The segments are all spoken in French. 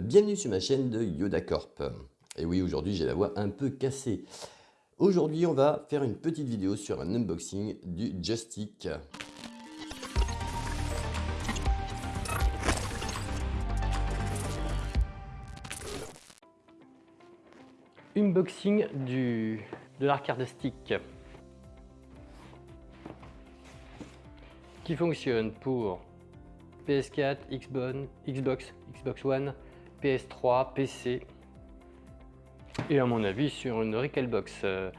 Bienvenue sur ma chaîne de Yoda Corp. Et oui, aujourd'hui j'ai la voix un peu cassée. Aujourd'hui on va faire une petite vidéo sur un unboxing du Joystick. Unboxing du, de l'arcade stick qui fonctionne pour PS4, Xbox, Xbox One, PS3, PC et à mon avis sur une Recalbox euh,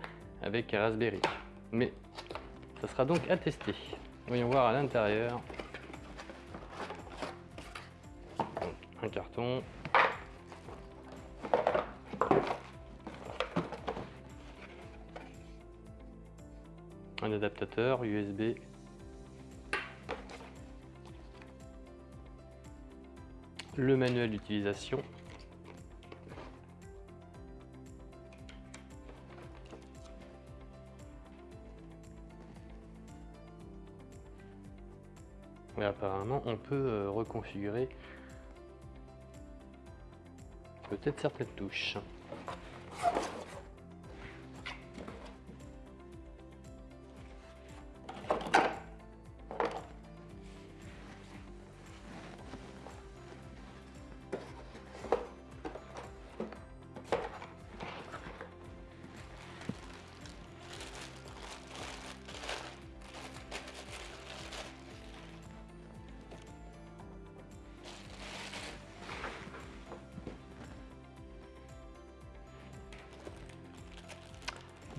avec Raspberry. Mais ça sera donc à tester. Voyons voir à l'intérieur. Un carton. Un adaptateur USB le manuel d'utilisation. Apparemment, on peut euh, reconfigurer peut-être certaines touches.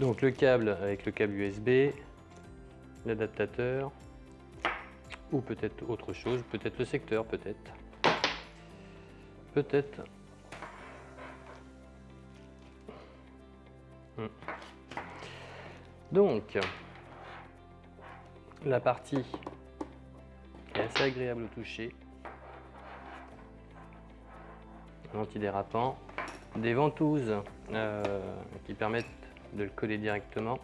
Donc le câble avec le câble USB, l'adaptateur, ou peut-être autre chose, peut-être le secteur, peut-être. Peut-être. Hmm. Donc, la partie est assez agréable au toucher. Antidérapant. Des ventouses euh, qui permettent de le coller directement.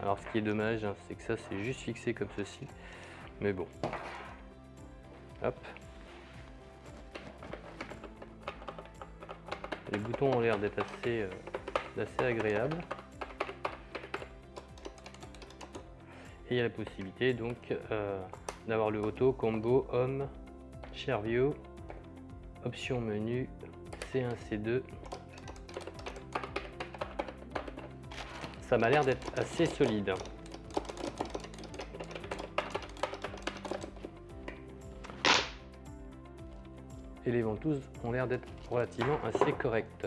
Alors ce qui est dommage, hein, c'est que ça c'est juste fixé comme ceci. Mais bon. Hop. Les boutons ont l'air d'être assez, euh, agréables. Et il y a la possibilité donc euh, d'avoir le auto, combo, homme, share view, option menu, C1, C2, ça m'a l'air d'être assez solide. Et les ventouses ont l'air d'être relativement assez correctes.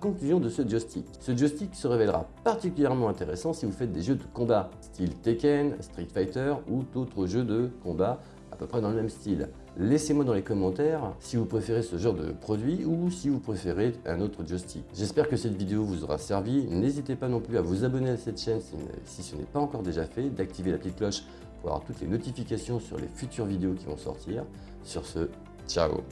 Conclusion de ce joystick. Ce joystick se révélera particulièrement intéressant si vous faites des jeux de combat, style Tekken, Street Fighter ou d'autres jeux de combat à peu près dans le même style. Laissez-moi dans les commentaires si vous préférez ce genre de produit ou si vous préférez un autre joystick. J'espère que cette vidéo vous aura servi. N'hésitez pas non plus à vous abonner à cette chaîne si ce n'est pas encore déjà fait, d'activer la petite cloche pour avoir toutes les notifications sur les futures vidéos qui vont sortir. Sur ce, ciao